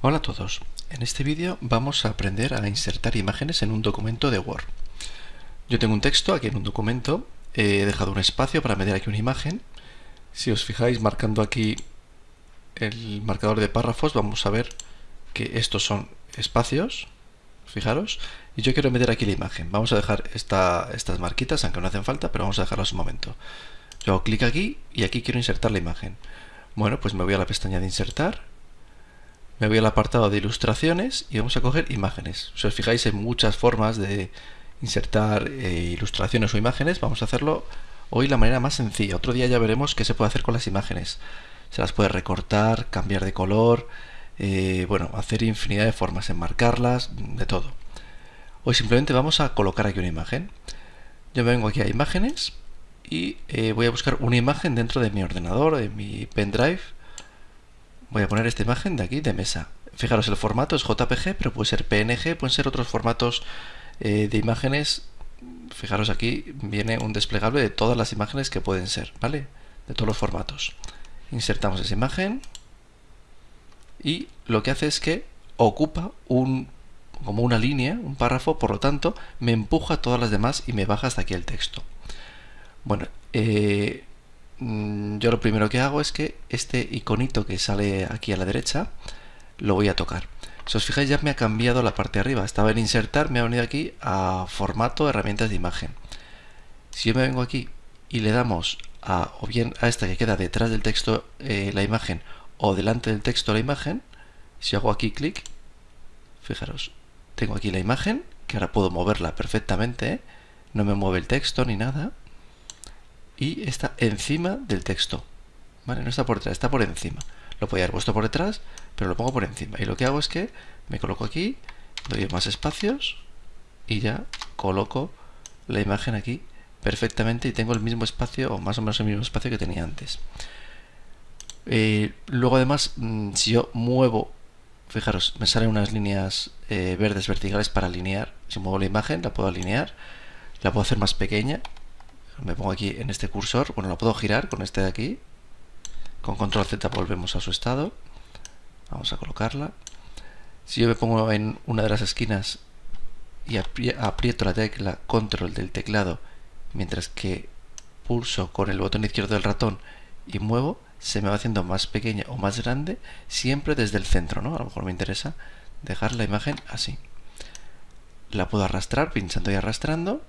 Hola a todos, en este vídeo vamos a aprender a insertar imágenes en un documento de Word. Yo tengo un texto aquí en un documento, he dejado un espacio para meter aquí una imagen. Si os fijáis marcando aquí el marcador de párrafos vamos a ver que estos son espacios, fijaros, y yo quiero meter aquí la imagen. Vamos a dejar estas marquitas, aunque no hacen falta, pero vamos a dejarlas un momento. Yo hago clic aquí y aquí quiero insertar la imagen. Bueno, pues me voy a la pestaña de insertar me voy al apartado de ilustraciones y vamos a coger imágenes. Si os fijáis hay muchas formas de insertar eh, ilustraciones o imágenes, vamos a hacerlo hoy la manera más sencilla. Otro día ya veremos qué se puede hacer con las imágenes. Se las puede recortar, cambiar de color, eh, bueno, hacer infinidad de formas, enmarcarlas, de todo. Hoy simplemente vamos a colocar aquí una imagen. Yo vengo aquí a imágenes y eh, voy a buscar una imagen dentro de mi ordenador, de mi pendrive Voy a poner esta imagen de aquí, de mesa. Fijaros, el formato es JPG, pero puede ser PNG, pueden ser otros formatos eh, de imágenes. Fijaros aquí, viene un desplegable de todas las imágenes que pueden ser, ¿vale? De todos los formatos. Insertamos esa imagen y lo que hace es que ocupa un como una línea, un párrafo, por lo tanto me empuja todas las demás y me baja hasta aquí el texto. Bueno, eh, yo lo primero que hago es que este iconito que sale aquí a la derecha lo voy a tocar. Si os fijáis ya me ha cambiado la parte de arriba. Estaba en insertar, me ha venido aquí a formato herramientas de imagen. Si yo me vengo aquí y le damos a, o bien a esta que queda detrás del texto eh, la imagen o delante del texto la imagen, si hago aquí clic, fijaros, tengo aquí la imagen, que ahora puedo moverla perfectamente, ¿eh? no me mueve el texto ni nada, y está encima del texto. ¿Vale? No está por detrás, está por encima. Lo podía haber puesto por detrás, pero lo pongo por encima. Y lo que hago es que me coloco aquí, doy más espacios y ya coloco la imagen aquí perfectamente y tengo el mismo espacio o más o menos el mismo espacio que tenía antes. Eh, luego además, mm, si yo muevo, fijaros, me salen unas líneas eh, verdes verticales para alinear. Si muevo la imagen, la puedo alinear, la puedo hacer más pequeña me pongo aquí en este cursor, bueno, la puedo girar con este de aquí, con control Z volvemos a su estado, vamos a colocarla, si yo me pongo en una de las esquinas y aprieto la tecla control del teclado, mientras que pulso con el botón izquierdo del ratón y muevo, se me va haciendo más pequeña o más grande, siempre desde el centro, ¿no? A lo mejor me interesa dejar la imagen así. La puedo arrastrar pinchando y arrastrando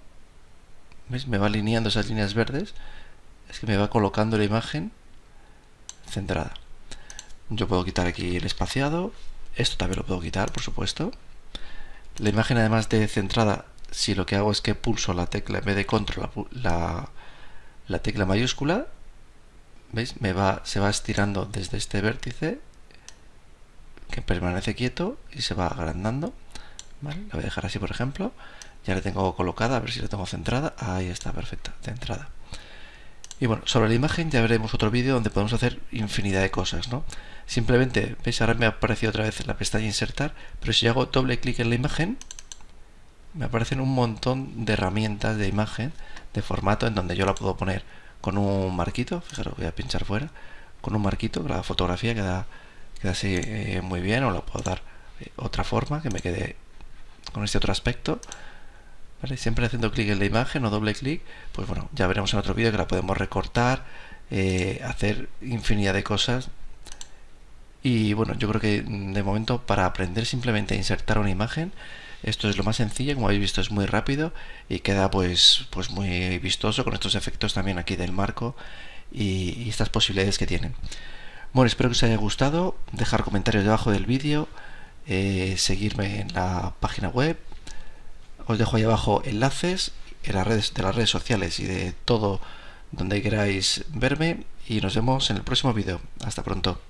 me va alineando esas líneas verdes. Es que me va colocando la imagen centrada. Yo puedo quitar aquí el espaciado. Esto también lo puedo quitar, por supuesto. La imagen además de centrada, si lo que hago es que pulso la tecla, en vez de control, la, la, tecla mayúscula, ¿veis? Me va, se va estirando desde este vértice, que permanece quieto y se va agrandando. La voy a dejar así, por ejemplo. Ya la tengo colocada, a ver si la tengo centrada. Ahí está, perfecta, centrada. Y bueno, sobre la imagen ya veremos otro vídeo donde podemos hacer infinidad de cosas, ¿no? Simplemente, veis, ahora me ha aparecido otra vez la pestaña insertar, pero si hago doble clic en la imagen, me aparecen un montón de herramientas de imagen, de formato, en donde yo la puedo poner con un marquito, fijaros, voy a pinchar fuera, con un marquito, la fotografía queda, queda así eh, muy bien, o la puedo dar eh, otra forma, que me quede con este otro aspecto, Siempre haciendo clic en la imagen o doble clic, pues bueno, ya veremos en otro vídeo que la podemos recortar, eh, hacer infinidad de cosas. Y bueno, yo creo que mm, de momento para aprender simplemente a insertar una imagen, esto es lo más sencillo, como habéis visto es muy rápido y queda pues, pues muy vistoso con estos efectos también aquí del marco y, estas posibilidades que tienen. Bueno, espero que os haya gustado, dejar comentarios debajo del vídeo, eh, seguirme en la página web os dejo ahí abajo enlaces en las redes, de las redes sociales y de todo donde queráis verme y nos vemos en el próximo vídeo. Hasta pronto.